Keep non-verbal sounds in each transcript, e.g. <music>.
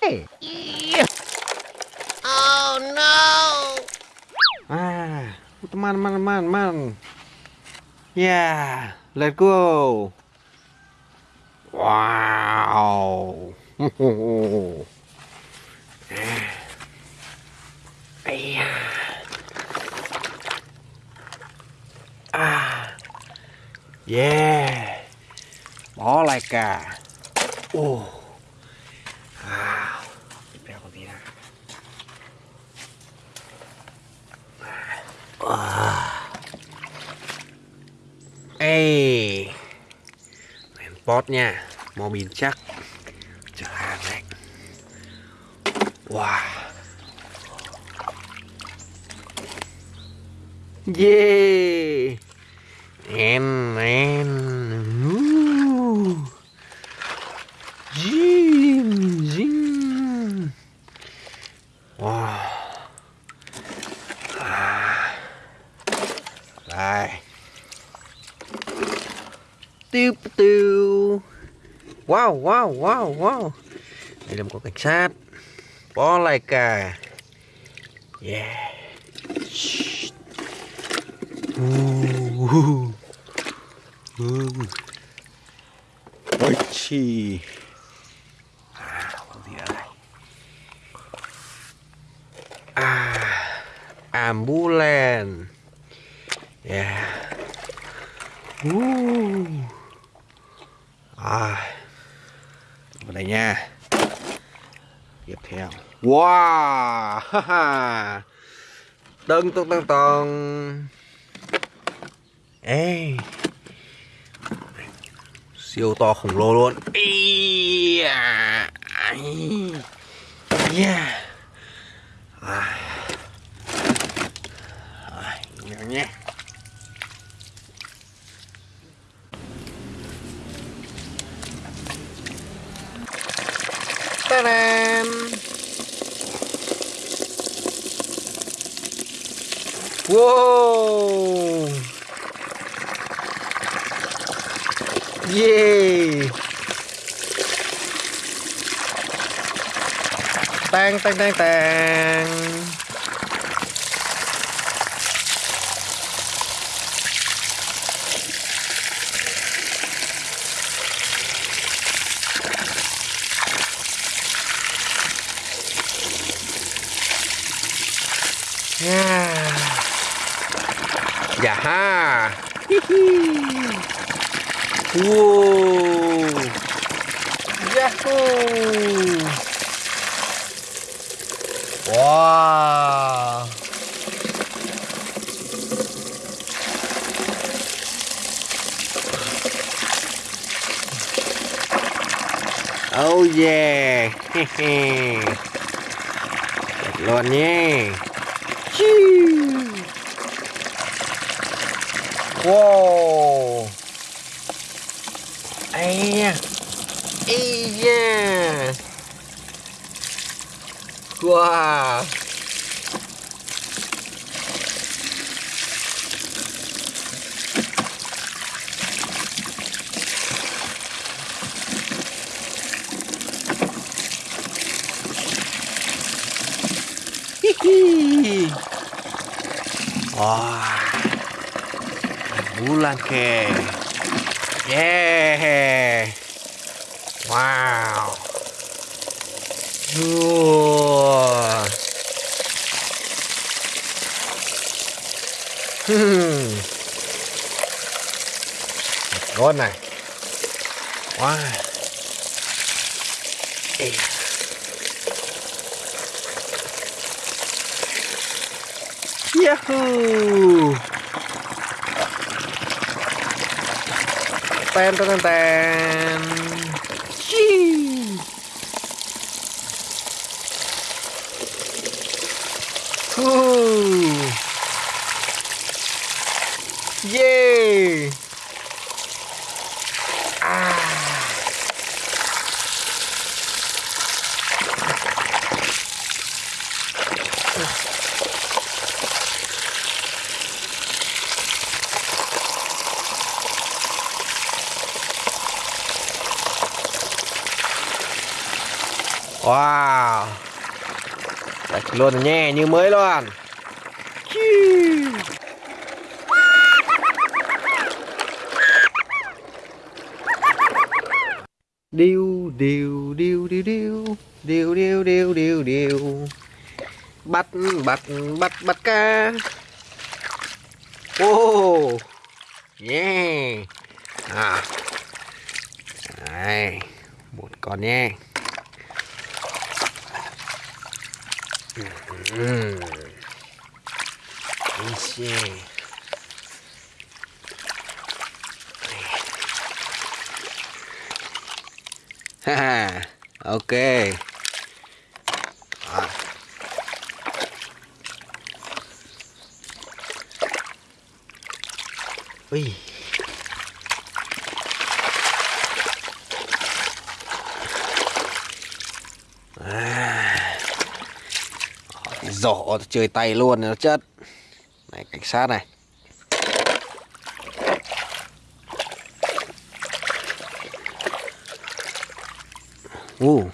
Hey. Oh no! Ah, teman-teman, teman-teman. Yeah, let's go. Wow. <laughs> Iya. À. Yeah. Bó lại cả. Ồ. À. Đeo con tí nào. À. Ê. Đèn pot nha. Mò bình chắc. Chở hàng đấy. Wow. Yeah. Em em Ooh. Zin Zin Wow Đây Tiêu tiêu Wow wow wow wow Đây là một con cảnh sát Bó lại cả Yeah Shhh. Uh. Uh. Ôi chi à, à, Ambulance Yeah Ooh. À Vào đây nha. Tiếp theo. Wow. Ha ha. Tân tân tân tân Ê. Siêu to khổng lồ luôn. Yeah, à. Yeah à. À, nhé. Ta-da! Wow! Yeah! Tang tang tang tang. Yeah. Dạ ha. Wow. Yahoo. Wow. Oh yeah. <laughs> Được luôn nhé. Chiu. Wow. Ây da. Ây da. Wow. Hihi. Wow, Bulan ke. Yeah. Wow. Wah. <laughs> Hmm. Ngon này. Wow. Ê. Yahoo! Ten ten ten ten. Đấy, luôn nhẹ như mới luôn. Điêu điêu điêu điêu điêu. Điêu điêu điêu điêu điêu. Bắt bắt bắt bắt cá. Ô Yeah À. Đây Một con nhé. Ha, ok. Ui. À. Rổ chơi tay luôn nó chất. Này cảnh sát này. Ồ.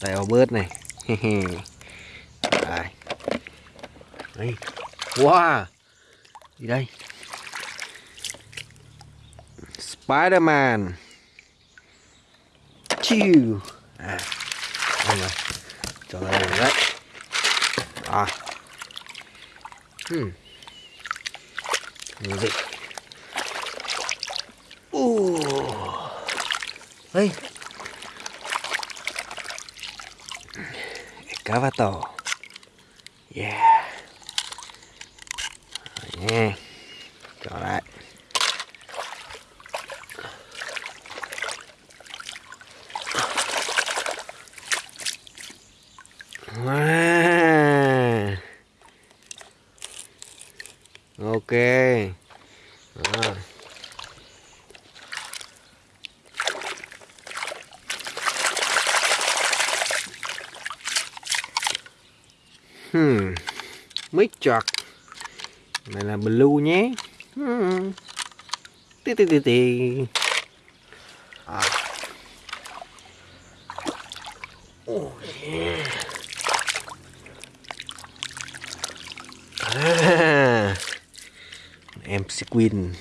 Đây bớt này. <laughs> Đây. Đây. Wow. Gì đây? Spider-Man. Chiu. À. Đây rồi. Cho ra đây đấy. À. Hmm. Như vậy. Uh. Đây. Excavator. Yeah. Rồi nha. Cho lại. Wow. Ok. Rồi. Hmm. Mic chọt. Này là blue nhé. Hmm. Tí tí tí tí. À. Oh yeah. À. Em Sequin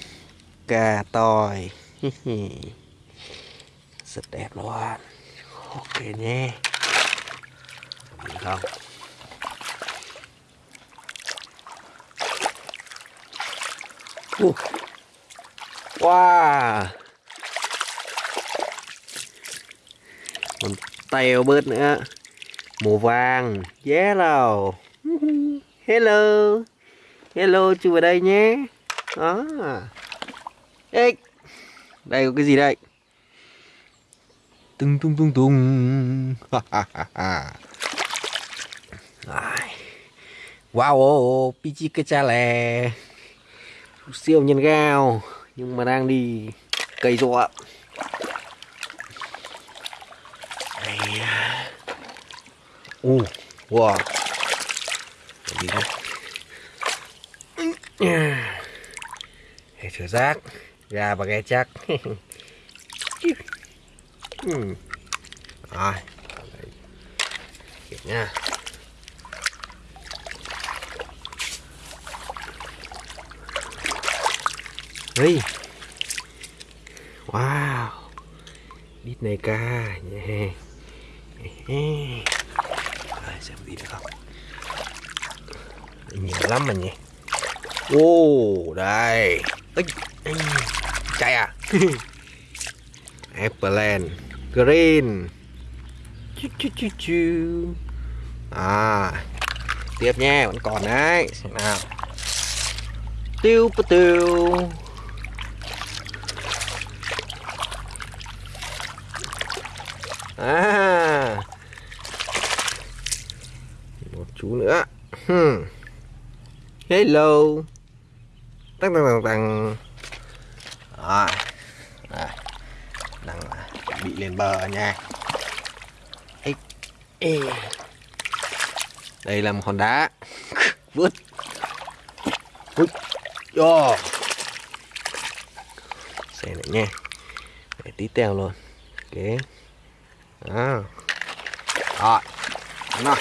ca toi <laughs> rất đẹp luôn ok nhé Được không uh. wow. Còn tèo bớt nữa. Màu vàng. Yellow hello. Hello chú vào đây nhé. Đó. Ê, đây có cái gì đây? Tung tung tung tung. <laughs> Wow oh, oh, pichi cái cha lè siêu nhân gao, nhưng mà đang đi cây rọ u wow. Gì đây. Hệ thử rác, Gà và ghe chắc. <laughs> Ừ. Rồi. Kiểm nha. Ê. Wow. Đít này ca nha Rồi xem được không? Nhiều lắm mà nhỉ. Ô đây. Chạy à? <laughs> Apple Green. Chu, chu, chu, chu. À. Tiếp nha Vẫn còn đấy. Xem nào. Tiêu tiêu. À. Một chú nữa. Hmm. Hello. Tăng tăng tăng tăng đang à, bị lên bờ nha. Ê, ê. đây là một hòn đá. <laughs> Vứt. Vứt. Cho xem lại nha. Tí tèo luôn. Ok à rồi. Nó